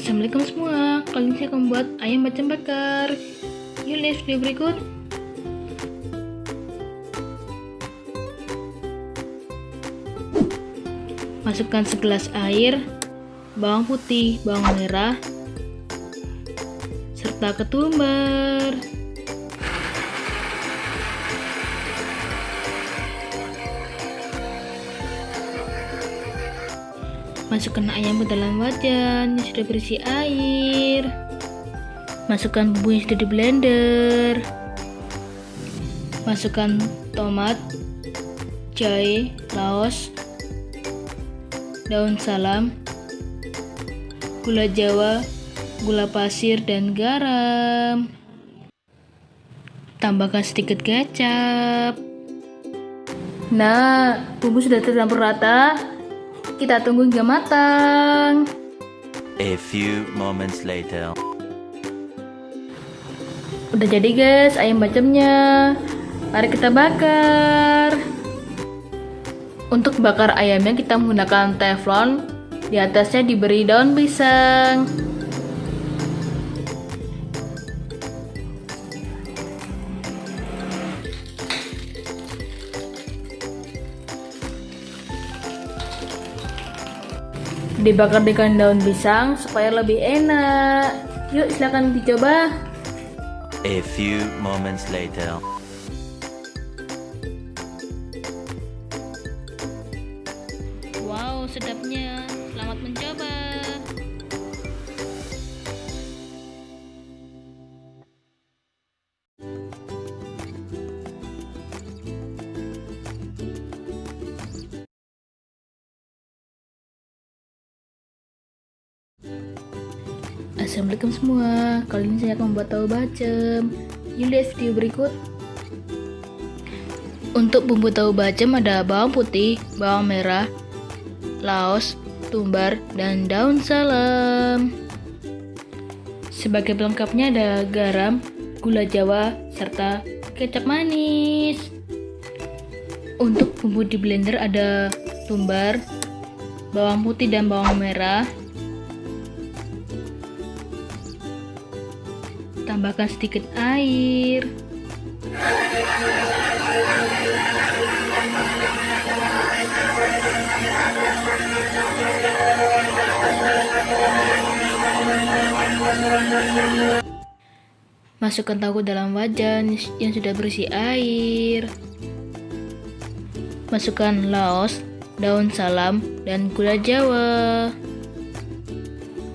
Assalamualaikum semua, kali ini saya akan membuat ayam bacem bakar. Yuk lihat video berikut. Masukkan segelas air Bawang putih, bawang merah Serta ketumbar Masukkan ayam ke dalam wajan yang sudah berisi air. Masukkan bumbu yang sudah di blender. Masukkan tomat, jahe, laos, daun salam, gula jawa, gula pasir, dan garam. Tambahkan sedikit kecap. Nah, bumbu sudah tercampur rata. Kita tunggu hingga matang. A few moments later. Udah jadi guys ayam bacemnya. Mari kita bakar. Untuk bakar ayamnya kita menggunakan teflon. Di atasnya diberi daun pisang. Dibakar dengan daun pisang supaya lebih enak. Yuk silahkan dicoba. A few moments later. Wow, sedapnya. Assalamualaikum semua. Kali ini saya akan membuat tahu bacem. Yuk lihat video berikut. Untuk bumbu tahu bacem ada bawang putih, bawang merah, laos, tumbar, dan daun salam. Sebagai pelengkapnya ada garam, gula jawa, serta kecap manis. Untuk bumbu di blender ada tumbar, bawang putih dan bawang merah tambahkan sedikit air Masukkan tahu dalam wajan yang sudah berisi air. Masukkan laos, daun salam, dan gula jawa.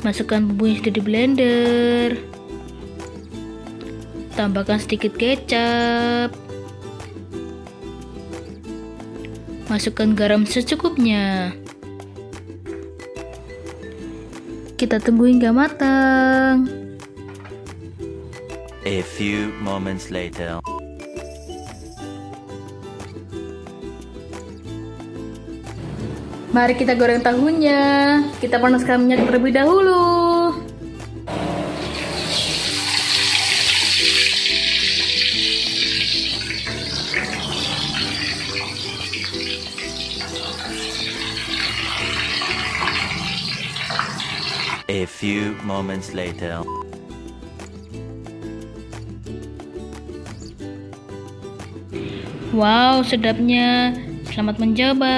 Masukkan bumbu yang sudah di blender tambahkan sedikit kecap masukkan garam secukupnya kita tunggu hingga matang a few moments later Mari kita goreng tahunya. Kita panaskan minyak terlebih dahulu. Few moments later. Wow, sedapnya. Selamat mencoba.